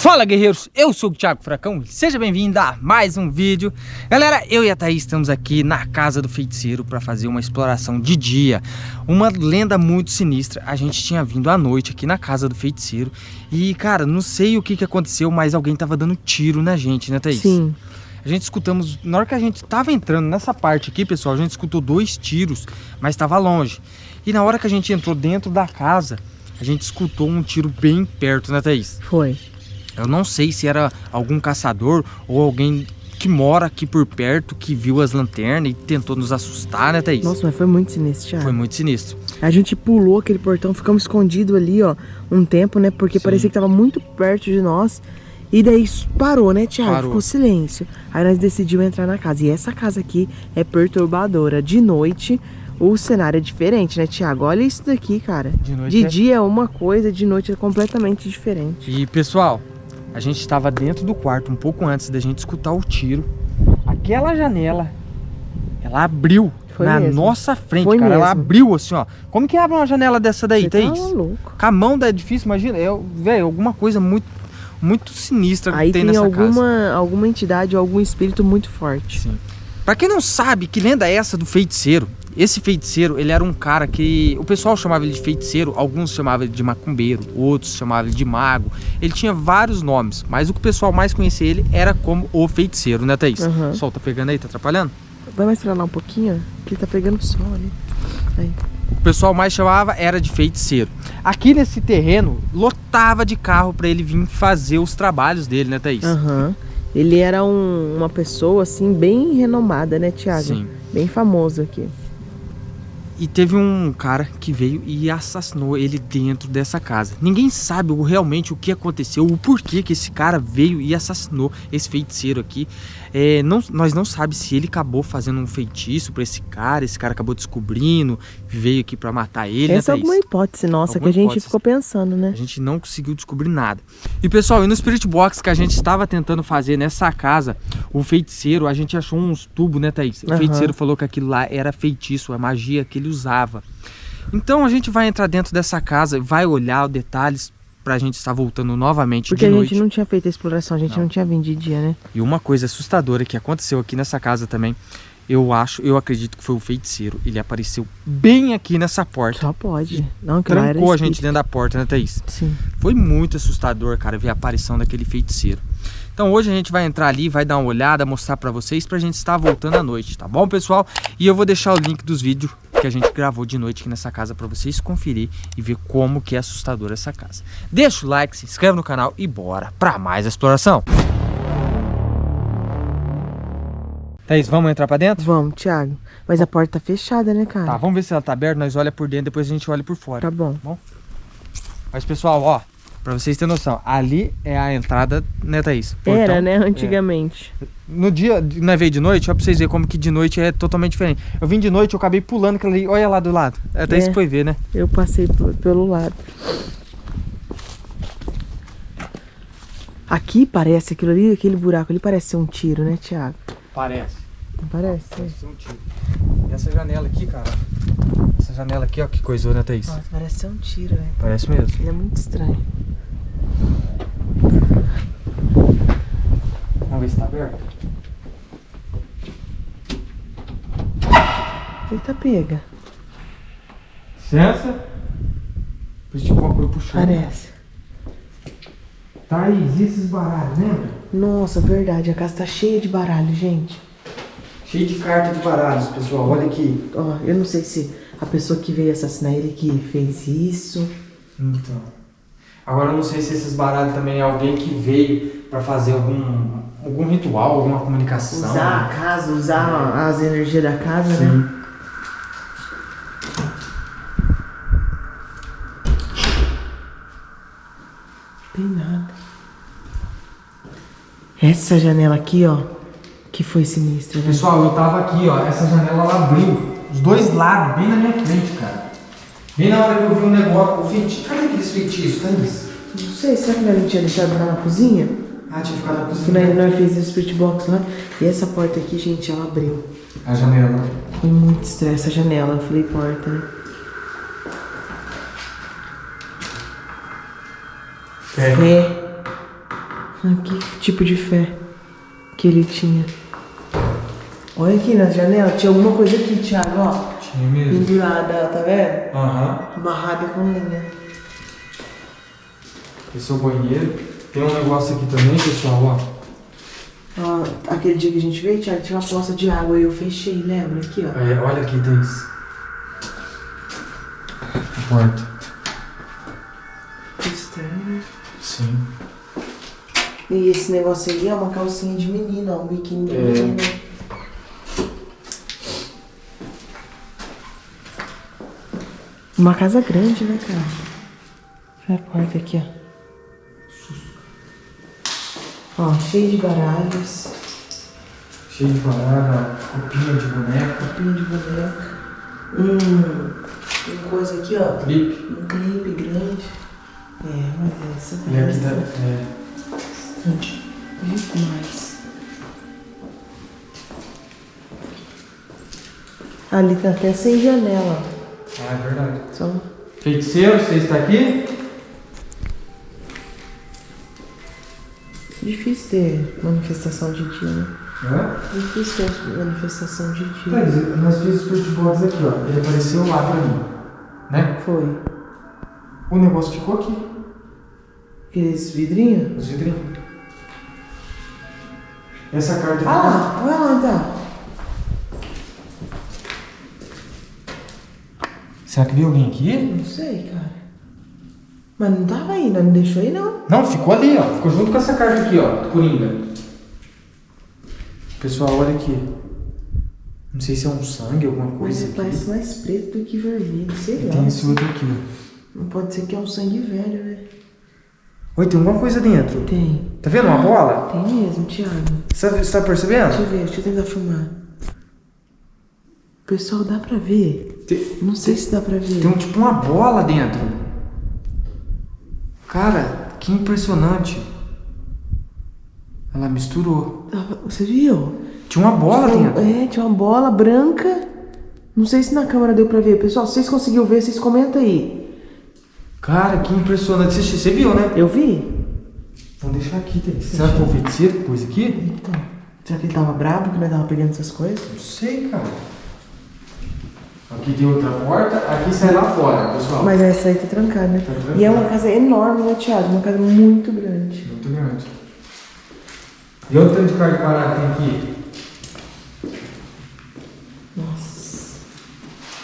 Fala guerreiros, eu sou o Thiago Fracão, seja bem-vindo a mais um vídeo Galera, eu e a Thaís estamos aqui na casa do feiticeiro para fazer uma exploração de dia Uma lenda muito sinistra, a gente tinha vindo à noite aqui na casa do feiticeiro E cara, não sei o que, que aconteceu, mas alguém tava dando tiro na gente, né Thaís? Sim a gente escutamos, na hora que a gente tava entrando nessa parte aqui, pessoal, a gente escutou dois tiros, mas estava longe. E na hora que a gente entrou dentro da casa, a gente escutou um tiro bem perto, né, Thaís? Foi. Eu não sei se era algum caçador ou alguém que mora aqui por perto, que viu as lanternas e tentou nos assustar, né, Thaís? Nossa, mas foi muito sinistro, Thiago. Foi muito sinistro. A gente pulou aquele portão, ficamos escondidos ali, ó, um tempo, né? Porque Sim. parecia que tava muito perto de nós. E daí parou, né, Thiago? Parou. Ficou silêncio. Aí nós decidimos entrar na casa. E essa casa aqui é perturbadora. De noite, o cenário é diferente, né, Thiago? Olha isso daqui, cara. De, noite de é... dia é uma coisa, de noite é completamente diferente. E, pessoal, a gente estava dentro do quarto um pouco antes da gente escutar o tiro. Aquela janela, ela abriu Foi na mesmo. nossa frente, Foi cara. Mesmo. Ela abriu assim, ó. Como que abre uma janela dessa daí, Você Thaís? Tá louco. Com a mão é difícil, imagina. É, velho, alguma coisa muito muito sinistra Aí que tem, tem nessa alguma, casa. alguma entidade, algum espírito muito forte. Sim. Pra quem não sabe, que lenda é essa do feiticeiro? Esse feiticeiro, ele era um cara que... O pessoal chamava ele de feiticeiro, alguns chamavam ele de macumbeiro, outros chamavam ele de mago. Ele tinha vários nomes, mas o que o pessoal mais conhecia ele era como o feiticeiro, né, Thaís? Uhum. O sol tá pegando aí, tá atrapalhando? Vai mais pra lá um pouquinho, que ele tá pegando sol ali. Aí o pessoal mais chamava era de feiticeiro. Aqui nesse terreno, lotava de carro para ele vir fazer os trabalhos dele, né, Thaís? Aham. Uhum. Ele era um, uma pessoa, assim, bem renomada, né, Tiago? Sim. Bem famoso aqui. E teve um cara que veio e assassinou ele dentro dessa casa. Ninguém sabe realmente o que aconteceu, o porquê que esse cara veio e assassinou esse feiticeiro aqui. É, não, nós não sabemos se ele acabou fazendo um feitiço para esse cara, esse cara acabou descobrindo, veio aqui para matar ele. Né, Essa né, é alguma hipótese nossa alguma que a gente hipótese. ficou pensando, né? A gente não conseguiu descobrir nada. E pessoal, e no Spirit Box que a gente estava tentando fazer nessa casa, o feiticeiro, a gente achou uns tubos, né, Thaís? O uhum. feiticeiro falou que aquilo lá era feitiço, a magia que ele usava. Então a gente vai entrar dentro dessa casa, vai olhar os detalhes, pra gente estar voltando novamente Porque de noite. Porque a gente não tinha feito a exploração, a gente não, não tinha vindo de dia, né? E uma coisa assustadora que aconteceu aqui nessa casa também, eu acho, eu acredito que foi o feiticeiro. Ele apareceu bem aqui nessa porta. Só pode. Não, que Trancou a gente dentro da porta, né, Thaís? Sim. Foi muito assustador, cara, ver a aparição daquele feiticeiro. Então hoje a gente vai entrar ali, vai dar uma olhada, mostrar pra vocês, pra gente estar voltando à noite, tá bom, pessoal? E eu vou deixar o link dos vídeos que a gente gravou de noite aqui nessa casa para vocês conferir e ver como que é assustadora essa casa. Deixa o like, se inscreve no canal e bora para mais exploração. Thaís, vamos entrar para dentro? Vamos, Thiago. Mas a porta tá fechada, né, cara? Tá, vamos ver se ela tá aberta, nós olha por dentro, depois a gente olha por fora. Tá bom. Tá bom? Mas, pessoal, ó, Pra vocês terem noção, ali é a entrada, né, Thaís? Portão, Era, né, antigamente. É. No dia, não é veio de noite, ó pra vocês verem como que de noite é totalmente diferente. Eu vim de noite, eu acabei pulando aquilo ali, olha lá do lado. Até é, foi ver, né? Eu passei pelo lado. Aqui parece aquilo ali, aquele buraco ali parece ser um tiro, né, Thiago? Parece. Não parece? Parece ser um tiro. E essa janela aqui, cara, essa janela aqui, ó, que coisou, né, Thaís? Nossa, parece ser um tiro, velho. Parece mesmo. Ele é muito estranho. Vamos ver se tá aberto. Eita, pega. Licença. Depois tipo uma coisa puxando. Parece. Thaís, e esses baralhos, lembra? Nossa, verdade. A casa tá cheia de baralho, gente. Cheio de carta de baralhos, pessoal. Olha aqui. Ó, eu não sei se a pessoa que veio assassinar ele que fez isso. Então. Agora eu não sei se esses baralhos também é alguém que veio para fazer algum, algum ritual, alguma comunicação. Usar a casa, usar é. as energias da casa, né? Sim. né? Tem nada. Essa janela aqui, ó, que foi sinistra. Né? Pessoal, eu tava aqui, ó, essa janela ela abriu. Os dois lados, bem na minha frente, cara. Bem na hora que eu vi um negócio, o feitiço. Cadê aqueles feitiços, Thaís? Não sei, será que não tinha deixado lá na cozinha? Ah, tinha ficado. Que nós, nós fizemos o spirit box lá. E essa porta aqui, gente, ela abriu. A janela. Foi muito estresse a janela. Eu falei porta, né? Fé. Fé. que tipo de fé que ele tinha. Olha aqui na janela, tinha alguma coisa aqui, Thiago, ó. Tinha mesmo. Pendurada, tá vendo? Aham. Amarrada com linha. Esse é o banheiro. Tem um negócio aqui também, pessoal, ó. Ó, aquele dia que a gente veio, Thiago, tinha uma poça de água e eu fechei, lembra? Aqui, ó. É, olha aqui, Thaís. A porta. Estranho. Sim. E esse negócio aí é uma calcinha de menino, ó. Um biquíni de É. menino. Uma casa grande, né, cara? Olha a porta aqui, ó. Ó, cheio de baralhos, Cheio de parada, copinha de boneca. copinho de boneca. Hum, tem coisa aqui, ó. Clipe. Um clipe grande. É, mas essa E aqui parece tá. É, muito mais. Ali tá até sem janela. ah, é verdade. Só Feiticeiro, você está aqui? Difícil ter manifestação de dia, né? Hã? Difícil ter manifestação de dia. Thaís, nós fizemos Box aqui, ó. Ele apareceu lá pra mim. Né? Foi. O negócio ficou aqui. Aqueles vidrinhos? Os vidrinhos. Essa carta aqui. Ah lá, olha lá então. Será que veio alguém aqui? Não sei, cara. Mas não tava aí, não deixou aí não. Não, ficou ali, ó. Ficou junto com essa carta aqui, ó. Do Coringa. Pessoal, olha aqui. Não sei se é um sangue, alguma Mas coisa aqui. parece mais preto do que vermelho, sei E lá. tem esse outro aqui, ó. Não pode ser que é um sangue velho, né? Oi, tem alguma coisa dentro. Tem. Tá vendo uma bola? Tem mesmo, Thiago. Você tá, você tá percebendo? Deixa eu ver, deixa eu tentar filmar. Pessoal, dá pra ver? Tem, Não sei se dá pra ver. tem um, tipo uma bola dentro. Cara, que impressionante. Ela misturou. Você viu? Tinha uma bola Tinha- dentro. É, tinha uma bola branca. Não sei se na câmera deu pra ver. Pessoal, se vocês conseguiram ver, vocês comentam aí. Cara, que impressionante. Você, você viu, né? Eu vi? Vamos deixar aqui, Thaís. Será que feiticeiro? Coisa aqui? Então. Será que ele tava bravo que nós tava pegando essas coisas? Não sei, cara. Aqui tem outra porta, aqui sai lá fora, pessoal. Mas essa aí tá trancada, né? Tá trancada. E é uma casa enorme, né, Thiago? Uma casa muito grande. Muito grande. E olha o tanto de parada que tem aqui. Nossa.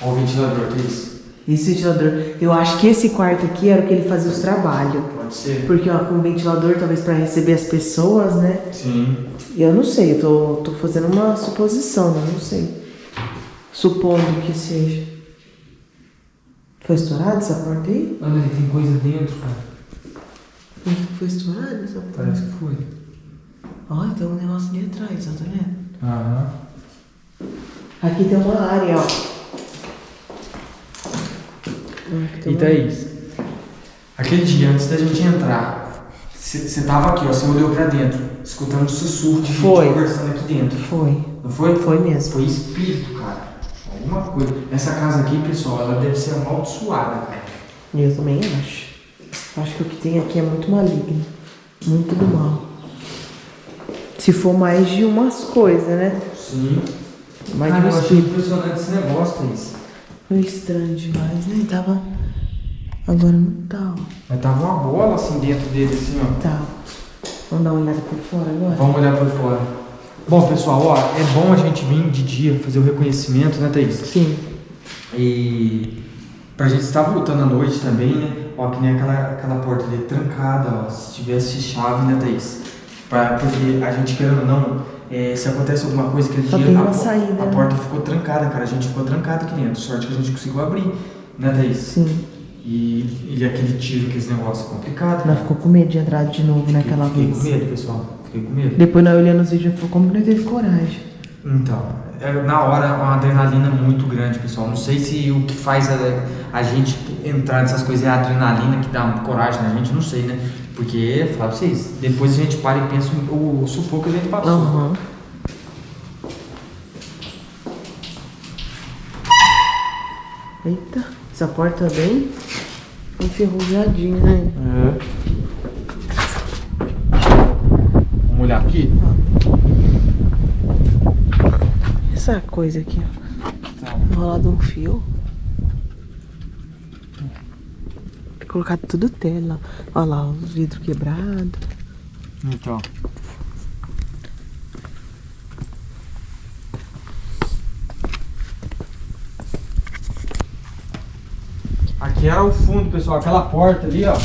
Olha o ventilador, que é isso? Esse ventilador. Eu acho que esse quarto aqui era o que ele fazia os trabalhos. Pode ser. Porque, ó, com o ventilador, talvez pra receber as pessoas, né? Sim. Eu não sei, eu tô, tô fazendo uma suposição, né? Não sei. Supondo que seja. Foi estourada essa porta aí? Olha tem coisa dentro, cara. Foi estourada essa porta? Parece que foi. Olha, tem um negócio ali atrás, ó, tá vendo? Aham. Aqui tem uma área, ó. E Thaís, aquele dia antes da gente entrar, você tava aqui, ó, você olhou pra dentro, escutando sussurro de gente Foi. conversando aqui dentro. Foi. Não foi? Foi mesmo. Foi espírito, cara. Alguma coisa. Essa casa aqui, pessoal, ela deve ser amaldiçoada, cara. Eu também acho. Acho que o que tem aqui é muito maligno. Muito do mal. Se for mais de umas coisas, né? Sim. Mais Cara, eu achei impressionante esse negócio, Thaís. Foi estranho demais, né? Tava. Agora não tá, ó. Mas tava uma bola assim dentro dele, assim, ó. Tá. Vamos dar uma olhada por fora agora? Vamos olhar por fora. Bom, pessoal, ó, é bom a gente vir de dia fazer o reconhecimento, né, Thaís? Sim. E pra gente estar voltando à noite também, né? Ó, que nem aquela, aquela porta ali trancada, ó. Se tivesse chave, né, Thaís? Pra, porque a gente, querendo ou não, é, se acontece alguma coisa aquele Só dia, a, saída, a né? porta ficou trancada, cara. A gente ficou trancado aqui dentro. Sorte que a gente conseguiu abrir, né, Thaís? Sim. E, e aquele tiro, aquele negócio complicado. Nós né? ficou com medo de entrar de novo naquela Fiquei vez. com medo, pessoal. Fiquei com medo. Depois nós olhando os vídeos, falou, como que nós teve coragem? Então, é, na hora uma adrenalina muito grande, pessoal. Não sei se o que faz a, a gente entrar nessas coisas é a adrenalina que dá coragem na gente, não sei, né? Porque, falar pra vocês, depois a gente para e pensa o, o sufoco que a gente passou. Aham. Eita, essa porta bem enferrujadinha, né? É. aqui. Essa coisa aqui, ó. Tá. Enrolado um fio. Colocado tudo tela. Olha lá, o vidro quebrado. Então. Aqui era o fundo, pessoal. Aquela porta ali, ó.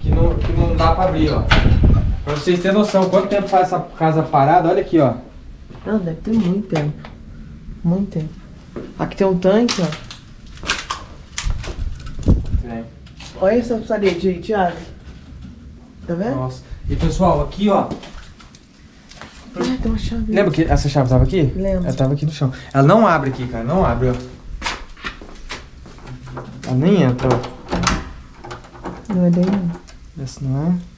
Que não, que não dá pra abrir, ó. Pra vocês terem noção, quanto tempo faz essa casa parada, olha aqui, ó. Não, deve ter muito tempo. Muito tempo. Aqui tem um tanque, ó. Vem. Olha essa parede aí, Thiago. Tá vendo? Nossa. E pessoal, aqui, ó. Ah, tem uma chave. Lembra que essa chave tava aqui? Lembro. Ela tava aqui no chão. Ela não abre aqui, cara. Não abre, ó. Ela nem entra, ó. Não é daí, não. Essa não é.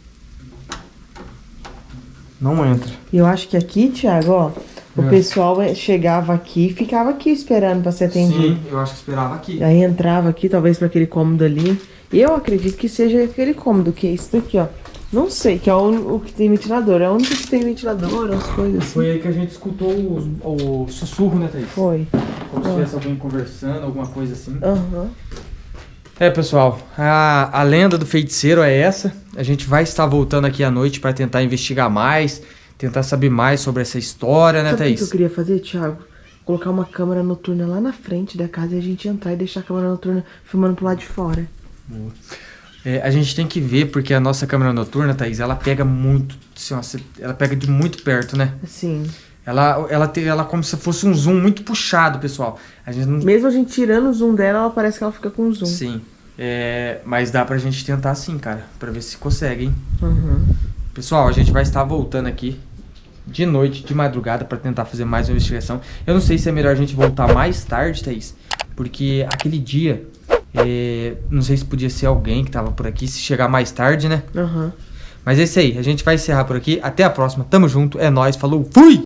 Não entra. E eu acho que aqui, Thiago, ó. O É. pessoal eh, chegava aqui e ficava aqui esperando pra ser atendido. Sim, eu acho que esperava aqui. Aí entrava aqui, talvez pra aquele cômodo ali. Eu acredito que seja aquele cômodo, que é esse daqui, ó. Não sei, que é o, o que tem ventilador. É o único que tem ventilador, as coisas assim. Foi aí que a gente escutou o, o sussurro, né, Thaís? Foi. Como se tivesse alguém conversando, alguma coisa assim. Aham. É, pessoal, a, a lenda do feiticeiro é essa. A gente vai estar voltando aqui à noite para tentar investigar mais, tentar saber mais sobre essa história, né, Sabe o que eu Thaís? queria fazer, Thiago? Colocar uma câmera noturna lá na frente da casa e a gente entrar e deixar a câmera noturna filmando pro lado de fora. É, a gente tem que ver, porque a nossa câmera noturna, Thaís, ela pega muito, assim, ela pega de muito perto, né? Assim. Ela, ela, tem, ela como se fosse um zoom muito puxado, pessoal. A gente não... Mesmo a gente tirando o zoom dela, ela parece que ela fica com zoom. Sim. É, mas dá pra gente tentar sim, cara, pra ver se consegue, hein? Uhum. Pessoal, a gente vai estar voltando aqui de noite, de madrugada, pra tentar fazer mais uma investigação. Eu não sei se é melhor a gente voltar mais tarde, Thaís, porque aquele dia, é, não sei se podia ser alguém que tava por aqui, se chegar mais tarde, né? Aham. Mas é isso aí, a gente vai encerrar por aqui. Até a próxima, tamo junto, é nóis, falou, fui!